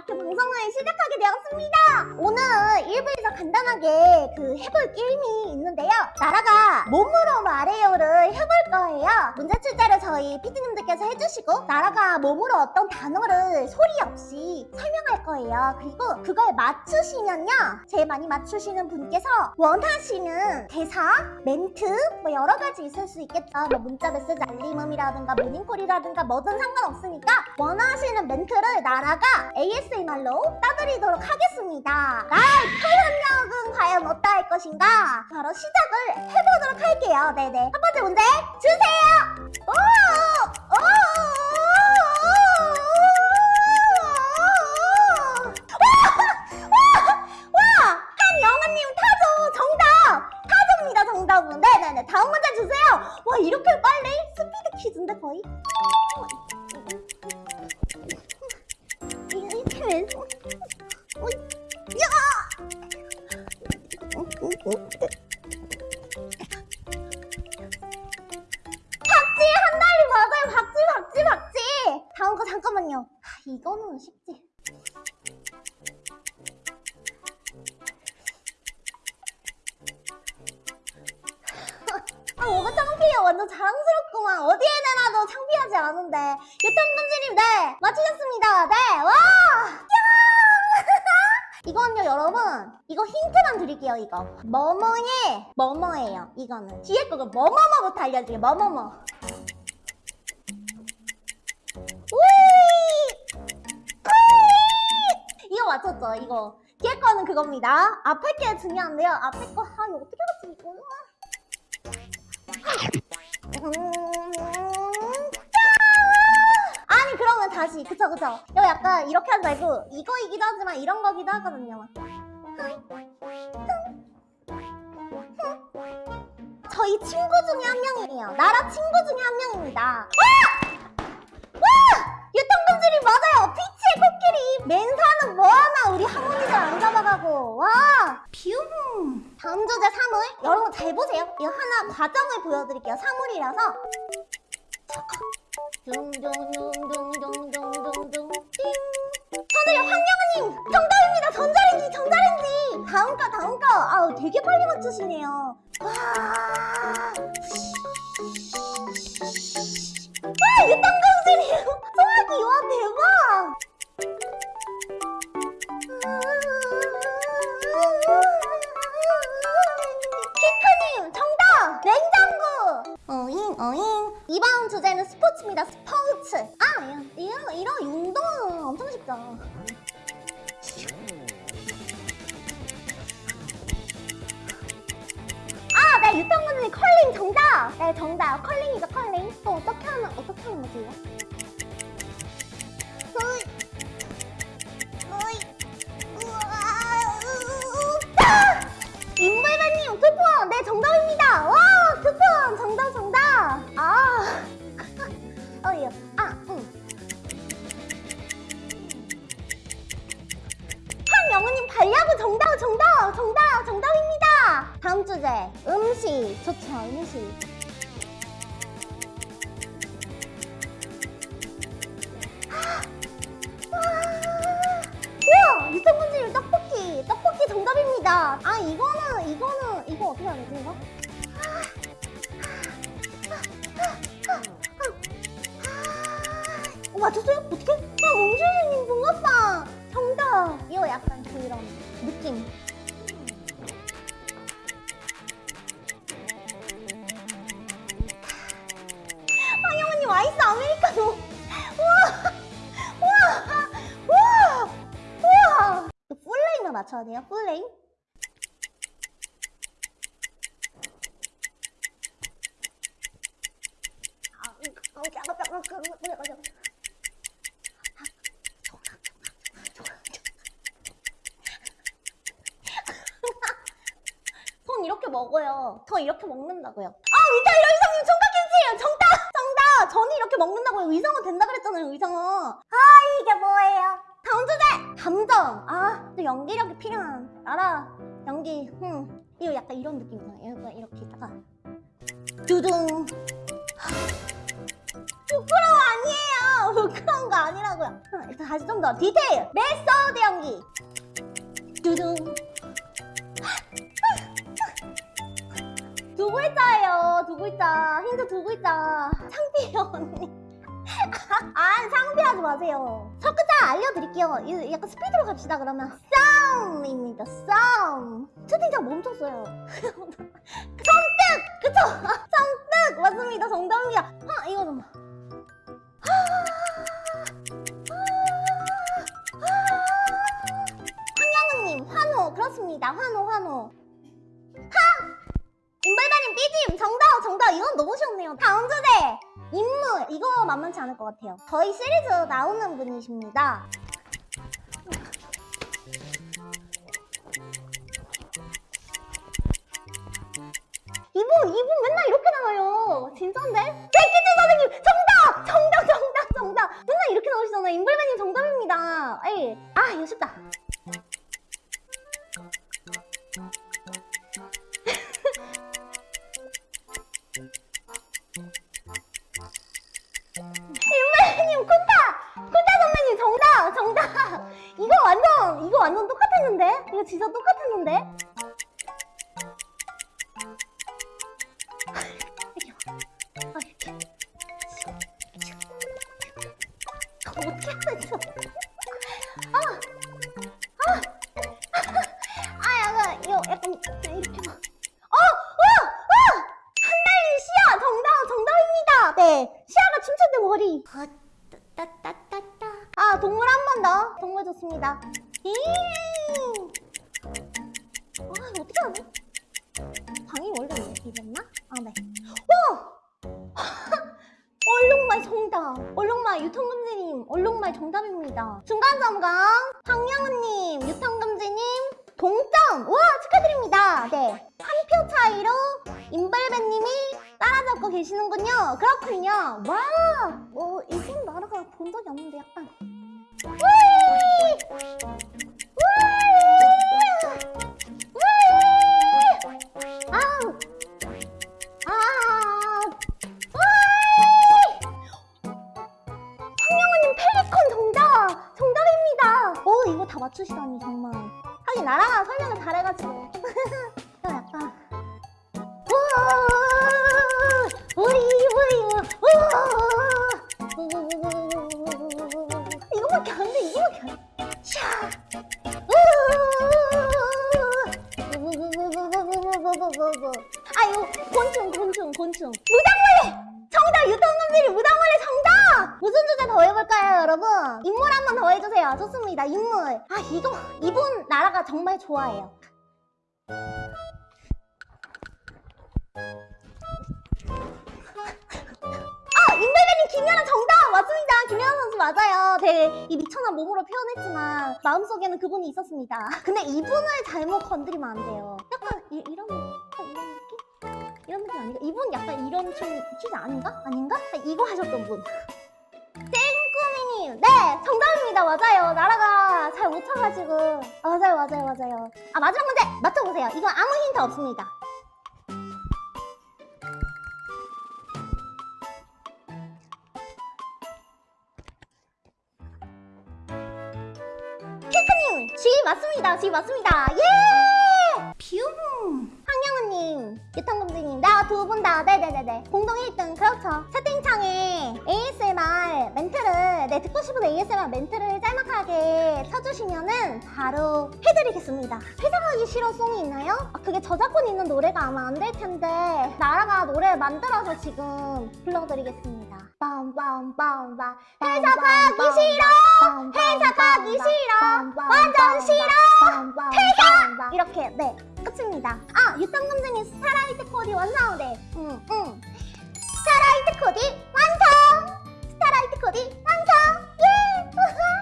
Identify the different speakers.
Speaker 1: 이렇게 방송을 시작하게 되었습니다. 오늘 1부 에서 간단하게 그 해볼 게임이 있는데요. 나라가 몸으로 말해요를 해볼 거예요. 문제 출제를 저희 PD님들께서 해주시고 나라가 몸으로 어떤 단어를 소리 없이 설명할 거예요. 그리고 그걸 맞추시면요. 제일 많이 맞추시는 분께서 원하시는 대사, 멘트 뭐 여러 가지 있을 수 있겠죠. 뭐 문자 메시지 알림음이라든가 모닝콜이라든가 뭐든 상관없으니까 원하시는 멘트를 나라가 ASMR로 따드리도록 하겠습니다. 나의 표현 력은 과연 어떠할 것인가? 바로 시작을 해보도록 할게요. 네네. 첫 번째 문제 주세요. 오! 오! 다음 문제 주세요 와 이렇게 빨리? 스피드 퀴즈인데 거의? 이거는 쉽지. 아 뭐가 창피해. 완전 자랑스럽구만. 어디에 내놔도 창피하지 않은데. 유턴분지님 네. 맞추셨습니다. 네와! 이건요 여러분. 이거 힌트만 드릴게요 이거. 뭐뭐의 뭐뭐예요 이거는. 뒤에 거가 뭐뭐뭐부터 알려드릴게요 뭐뭐뭐. 우 거 이거. 뒤에 거는 그겁니다. 앞에 게 중요한데요. 앞에 거아 이거 어떻게 맞지 이거 음, 아니 그러면 다시. 그쵸 그쵸. 이거 약간 이렇게 하지 말고 이거이기도 하지만 이런 거기도 하거든요. 저희 친구 중에 한 명이에요. 나라 친구 중에 한 명입니다. 와! 와! 유통금질이 맞아요. 피치 의 코끼리 맨사는 뭐하나? 우리 할머니들 안 잡아가고. 와 뷰 다음 주제 사물. 여러분 잘 보세요. 이거 하나 과정을 보여드릴게요. 사물이라서. 둥둥둥둥둥둥둥둥. 띵 선우야 황영우님 정답입니다. 전자레인지 전자레인지. 다음 거 다음 거. 아우 되게 빨리 맞추시네요. 와 와, 엄청 쉽죠 아네 유통분들이 컬링 정답! 네 정답. 컬링이죠 컬링. 또 어떻게 하면 어떻게 하는 거지 다 다음 주제 음식 좋죠 음식 우와 유통분질 떡볶이 떡볶이 정답입니다 아 이거는 이거는 이거 어떻게 하는 거지 이거? 어, 맞췄어요? 어떻게? 아 몽실님 붕어빵 정답 이거 약간 그런 느낌 아, 이거, 어, 잠깐, 잠깐, 잠깐, 잠깐, 잠깐. 손 이렇게 먹어요. 저 이렇게 먹는다고요. 아, 위타이러 의성님 총각김치예요. 정답! 정답! 전이 이렇게 먹는다고요. 의성은 된다 그랬잖아요, 의성은. 아, 이게 뭐예요? 다음 주제! 감정. 아, 또 연기력이 필요한. 알아. 연기. 음. 이거 약간 이런 느낌이잖아요. 이거 이렇게 있다가. 두둥. 부끄러워 아니에요. 부끄러운 거 아니라고요. 다시 좀 더 디테일 메소드 연기 두둥 두 글자예요 두 글자 힌트 두 글자 창피 언니 아 창피하지 마세요. 첫 글자 알려드릴게요. 이- 약간 스피드로 갑시다 그러면. 썸입니다 썸 채팅창 멈췄어요. 성뜻 그쵸? 성뜻 맞습니다 정답입니다. 아 이거 좀. 황양은님 환호. 그렇습니다. 환호 환호. 하! 임발바님 삐짐! 정답 정답. 이건 너무 쉬웠네요. 다음 주제 인물 이거 만만치 않을 것 같아요. 저희 시리즈 나오는 분이십니다 아, 동물 한 번 더. 동물 좋습니다. 이. 아, 이거 어떻게 하지? 방이 원래 이랬나? 아, 네. 와! 얼룩말 정답! 얼룩말 유통금지님 얼룩말 정답입니다. 중간점검 황영은님 유통금지님 동점! 와 축하드립니다. 네. 한 표 차이로 임벌배님이 따라잡고 계시는군요. 그렇군요. 와! 뭐 이분 나라가 본 적이 없는데 약간 우 더 해볼까요 여러분? 인물 한 번 더 해주세요 좋습니다 인물 아 이거 이분 나라가 정말 좋아해요 아 임벨베님 김연아 정답 맞습니다 김연아 선수 맞아요 되게 이 미천한 몸으로 표현했지만 마음속에는 그분이 있었습니다 근데 이분을 잘못 건드리면 안 돼요 약간 이, 약간 이런 느낌? 이런 느낌 아닌가? 이분 약간 이런 춤 퀴즈 아닌가? 아닌가? 아, 이거 하셨던 분 네 정답입니다. 맞아요. 나라가 잘 못 쳐가지고. 맞아요 맞아요 맞아요. 아 마지막 문제 맞춰보세요. 이건 아무 힌트 없습니다. 핑크님 G 맞습니다. G 맞습니다. 예! 뷰 황영은님 유턴금지님. 나 두 분 다 네네네네. 공동 1등 그렇죠 네 듣고 싶은 ASMR 멘트를 짤막하게 쳐주시면은 바로 해드리겠습니다. 회상하기 싫어 송이 있나요? 아, 그게 저작권 있는 노래가 아마 안 될 텐데 나라가 노래 만들어서 지금 불러드리겠습니다. 빰빰빰빰. 회사 가기 싫어! 회사 가기 싫어! 완전 싫어! 퇴사! 이렇게 네 끝입니다. 아 유턴금지님 스타라이트 코디 완성 네 응 응. 스타라이트 코디 완성! 스타라이트 코디 완성 Ha ha!